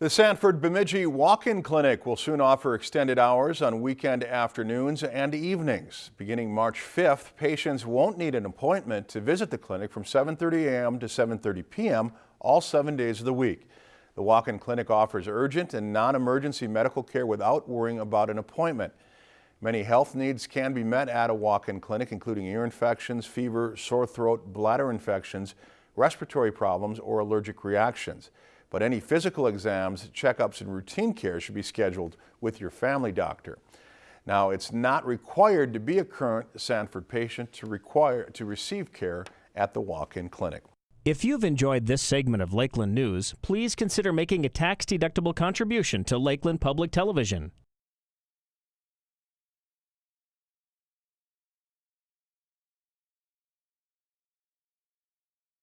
The Sanford Bemidji Walk-In Clinic will soon offer extended hours on weekend afternoons and evenings. Beginning March 5th, patients won't need an appointment to visit the clinic from 7.30 a.m. to 7.30 p.m. all seven days of the week. The walk-in clinic offers urgent and non-emergency medical care without worrying about an appointment. Many health needs can be met at a walk-in clinic, including ear infections, fever, sore throat, bladder infections, respiratory problems, or allergic reactions. But any physical exams, checkups, and routine care should be scheduled with your family doctor. Now, it's not required to be a current Sanford patient to, require, to receive care at the walk-in clinic. If you've enjoyed this segment of Lakeland News, please consider making a tax-deductible contribution to Lakeland Public Television.